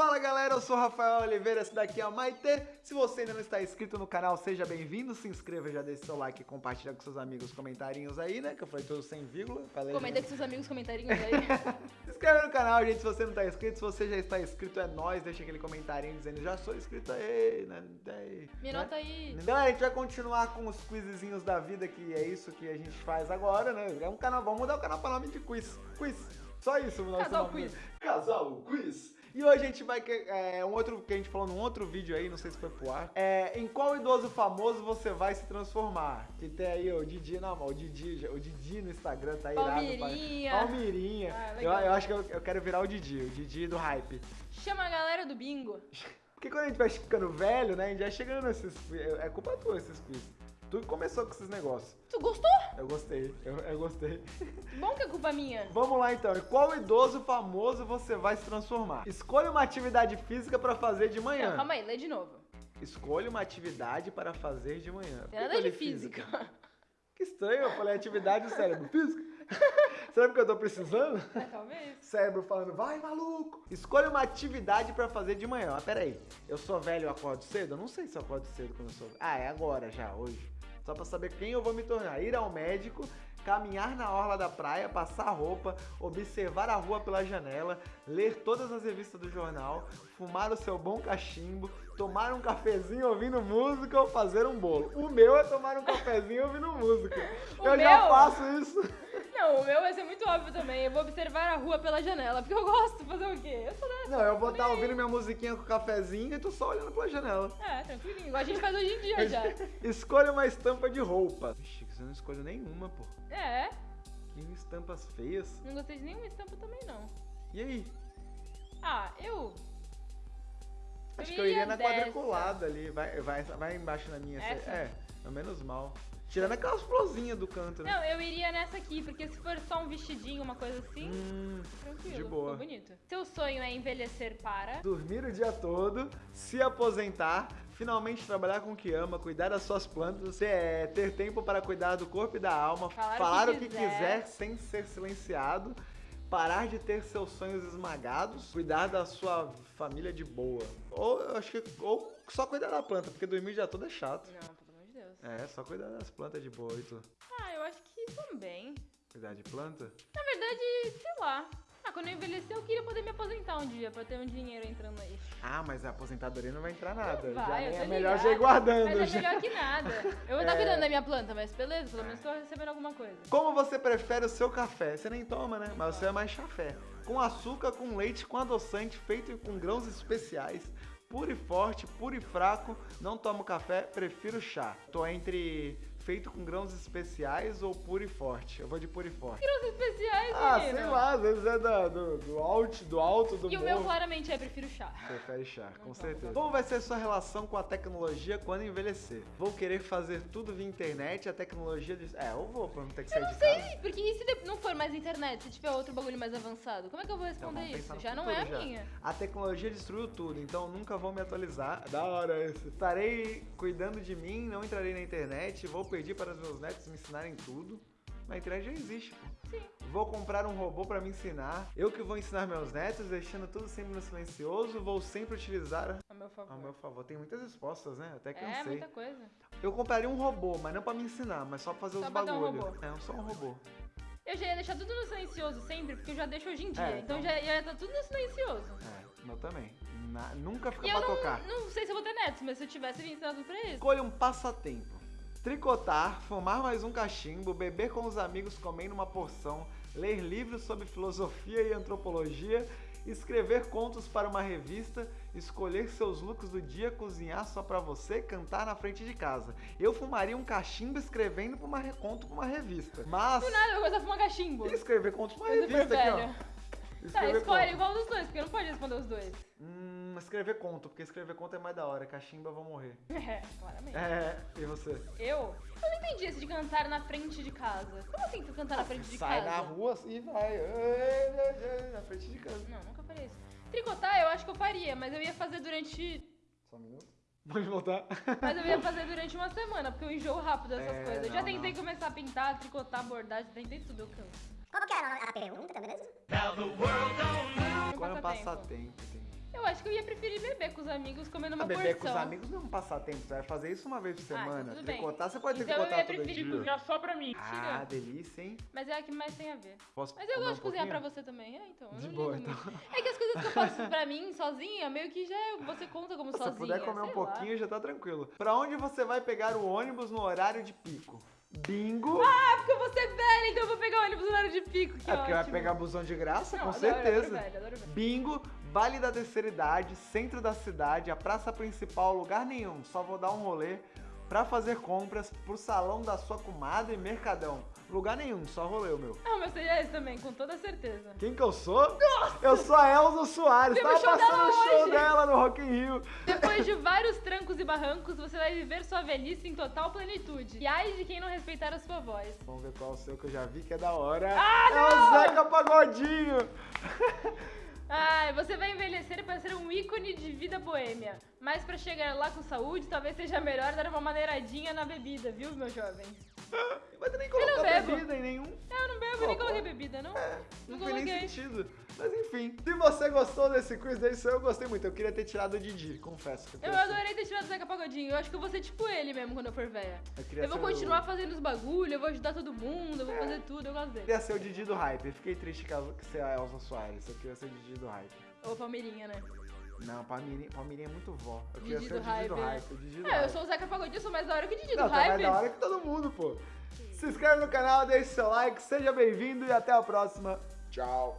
Fala galera, eu sou o Rafael Oliveira, esse daqui é a Maite. Se você ainda não está inscrito no canal, seja bem-vindo, se inscreva, já deixe seu like e compartilha com seus amigos comentários aí, né? Que eu falei tudo sem vírgula. Falei Comenta com seus amigos comentarinhos aí. se inscreve no canal, gente, se você não está inscrito. Se você já está inscrito, é nóis. Deixa aquele comentário dizendo, já sou inscrito aí, né? Aí, Me né? nota aí. Galera, a gente vai continuar com os quizinhos da vida, que é isso que a gente faz agora, né? É um canal, vamos mudar o canal para nome de quiz. Quiz. Só isso, o nosso Casal nome. Quiz. Casal Quiz. E hoje a gente vai. É, um outro que a gente falou num outro vídeo aí, não sei se foi pro ar. É, em qual idoso famoso você vai se transformar? Que tem aí o Didi, não, o Didi, o Didi no Instagram tá irado. Palmeirinha. pai. Palmeirinha. Ah, eu, eu acho que eu, eu quero virar o Didi, o Didi do hype. Chama a galera do bingo. Porque quando a gente vai ficando velho, né? A gente vai chegando nesses. É culpa tua esses quiz. Tu começou com esses negócios. Tu gostou? Eu gostei, eu, eu gostei. Bom que é culpa minha. Vamos lá então. Em qual idoso famoso você vai se transformar? Escolha uma atividade física para fazer de manhã. Não, calma aí, lê de novo. Escolha uma atividade para fazer de manhã. Tem que nada de li física. Que estranho, eu falei atividade do cérebro. Física? Será que eu tô precisando? É, talvez. Cérebro falando, vai maluco! Escolha uma atividade pra fazer de manhã. Ah, peraí, eu sou velho e eu acordo cedo? Eu não sei se eu acordo cedo quando eu sou. Ah, é agora já, hoje. Só pra saber quem eu vou me tornar. Ir ao médico, caminhar na orla da praia, passar roupa, observar a rua pela janela, ler todas as revistas do jornal, fumar o seu bom cachimbo, tomar um cafezinho ouvindo música ou fazer um bolo. O meu é tomar um cafezinho ouvindo música. O eu já meu? faço isso. Não, o meu vai ser muito óbvio também. Eu vou observar a rua pela janela, porque eu gosto. Fazer o quê? Eu sou dessa. Não, eu vou estar ouvindo minha musiquinha com cafezinho e tô só olhando pela janela. É, tranquilinho. Igual a gente faz hoje em dia já. Escolha uma estampa de roupa. Vixe, você não escolheu nenhuma, pô. É, Que estampas feias. não gostei de nenhuma estampa também, não. E aí? Ah, eu... Acho Eu que eu iria iria na dessa. quadriculada ali. Vai, vai, vai embaixo na minha. Essa? É, é menos mal. Tirando aquelas florzinhas do canto, né? Não, eu iria nessa aqui, porque se for só um vestidinho, uma coisa assim, Hum, tranquilo. de boa. Ficou bonito. Seu sonho é envelhecer para... dormir o dia todo, se aposentar, finalmente trabalhar com o que ama, cuidar das suas plantas, é, ter tempo para cuidar do corpo e da alma, Falar o falar que o que quiser. quiser sem ser silenciado, parar de ter seus sonhos esmagados, cuidar da sua família de boa. Ou eu acho que ou só cuidar da planta, porque dormir o dia todo é chato. Não, Deus. É, só cuidar das plantas de boa e tu. Ah, eu acho que também. Cuidar de planta? Na verdade, sei lá. Ah, quando eu envelhecer, eu queria poder me aposentar um dia, pra ter um dinheiro entrando aí. Ah, mas a aposentadoria não vai entrar nada. Vai, já é melhor já ir guardando. Mas é melhor que nada. Eu vou estar É. cuidando da minha planta, mas beleza, pelo menos tô recebendo alguma coisa. Como você prefere o seu café? Você nem toma, né? Mas você é mais chafé. Com açúcar, com leite, com adoçante, feito com grãos especiais. Puro e forte, puro e fraco. Não tomo café, prefiro chá. Tô entre feito com grãos especiais ou puro e forte. Eu vou de puro e forte. Os especiais, Ah, menino. sei lá, às vezes é da- do, do alto, do alto, do E o morro. meu claramente é prefiro chá. Prefere chá, com Não certeza. Como vai ser sua relação com a tecnologia quando envelhecer? Vou querer fazer tudo via internet, a tecnologia diz. É, eu vou pra não ter que sair de casa. Sim, porque e se não for mais internet, se tiver outro bagulho mais avançado? Como é que eu vou Então, responder pensar isso? Já não é a já. minha. A tecnologia destruiu tudo, então nunca vou me atualizar. Da hora isso. Estarei cuidando de mim, não entrarei na internet, vou pedir para os meus netos me ensinarem tudo. Na internet já existe, pô. Sim. Vou comprar um robô para me ensinar. Eu que vou ensinar meus netos, deixando tudo sempre no silencioso. Vou sempre utilizar A meu favor. ao meu favor. Tem muitas respostas, né? Até que eu é, não sei. muita coisa. Eu compraria um robô, mas não pra me ensinar, mas só pra fazer Só os ter um robô. É, só um robô. Eu já ia deixar tudo no silencioso sempre, porque eu já deixo hoje em dia. É, então então- já ia estar tudo no silencioso. É, meu também. Na- nunca fica E pra eu tocar. não, não sei se eu vou ter netos, mas se eu tivesse, eu ia ensinar tudo pra eles. Escolha um passatempo. Tricotar, fumar mais um cachimbo, beber com os amigos comendo uma porção, ler livros sobre filosofia e antropologia, escrever contos para uma revista, escolher seus looks do dia, cozinhar só pra você, cantar na frente de casa. Eu fumaria um cachimbo escrevendo pra uma conto pra uma revista. Mas Do nada, eu começar a fumar cachimbo. e escrever contos pra uma revista aqui, ó. Tá, Escrever escolhe conto. igual dos dois, porque não pode responder os dois. Hum, escrever conto, porque escrever conto é mais da hora. Cachimbo eu vou morrer. É, claramente. É, e você? Eu? Eu não entendi esse de cantar na frente de casa. Como assim tu cantar na frente de Sai casa? na rua assim e vai. Na frente de casa. Não, nunca farei isso. Tricotar eu acho que eu faria, mas eu ia fazer durante. Só um minuto. Pode voltar. Mas eu ia fazer durante uma semana, porque eu enjoo rápido dessas É, coisas. Eu já não, tentei não. começar a pintar, tricotar, bordar, já tentei tudo, eu canso. Como que era a pergunta, tá beleza? Um Qual é o passatempo. Eu acho que eu ia preferir beber com os amigos comendo uma Ah, beber porção. com os amigos não é um passatempo, você vai fazer isso uma vez por Ah, semana. tudo bem. Tricotar, você pode Então eu tricotar ia todo preferir dia. cozinhar só pra mim. Ah, Tira. delícia, hein? Mas é a que mais tem a ver. Posso Mas eu gosto um de cozinhar pra pouquinho? você também, é, então. eu De não boa, então. muito. É que as coisas que eu faço pra mim, sozinha, meio que já é- você conta como Se sozinha. você puder comer um sei lá. pouquinho, já tá tranquilo. Pra onde você vai pegar o ônibus no horário de pico? Bingo! Ah, porque eu vou ser velha, então eu vou pegar o ônibus horário de pico. Que é porque vai ótimo. pegar busão de graça, Não, com adoro, certeza. Adoro velho, adoro velho. Bingo, Vale da Terceira Idade, centro da cidade, a praça principal, lugar nenhum. Só vou dar um rolê pra fazer compras pro salão da sua comadre Mercadão. Lugar nenhum, só rolê o meu. Ah, mas seria esse também, com toda certeza. Quem que eu sou? Eu sou a Elza Soares, no tava passando o show hoje. dela no Rock in Rio. Depois de vários trancos e barrancos, você vai viver sua velhice em total plenitude. E ai de quem não respeitar a sua voz. Vamos ver qual é o seu que eu já vi que é da hora. Ah, é o não! Zeca Pagodinho. Ai, você vai envelhecer para ser um ícone de vida boêmia. Mas pra chegar lá com saúde, talvez seja melhor dar uma maneiradinha na bebida, viu, meu jovem? Mas tu nem colocou não bebo. bebida em nenhum. Eu não bebo, Pô, nem coloquei bebida, não? É, não não, tem nem coloquei. sentido. Mas enfim, se você gostou desse quiz desse eu gostei muito. Eu queria ter tirado o Didi, confesso. que Eu ser- adorei ter tirado o Zeca Pagodinho. Eu acho que eu vou ser tipo ele mesmo quando eu for velha. Eu Eu vou ser o- continuar fazendo os bagulho, eu vou ajudar todo mundo, eu vou fazer tudo, eu gosto Eu dele. queria ser o Didi do hype. Eu fiquei triste que que ser a Elza Soares. Eu queria ser o Didi do hype. Ou Palmeirinha, né? Não, Palmeirinha, Palmeirinha é muito vó. Eu queria Didi ser o do Didi do hype, hype. O Didi do É, eu hype. sou o Zeca Pagodinho, eu sou mais da hora que o Didi Não, do tá mais hype. da hora que todo mundo, pô. Se inscreve no canal, deixe seu like, seja bem-vindo e até a próxima. Tchau.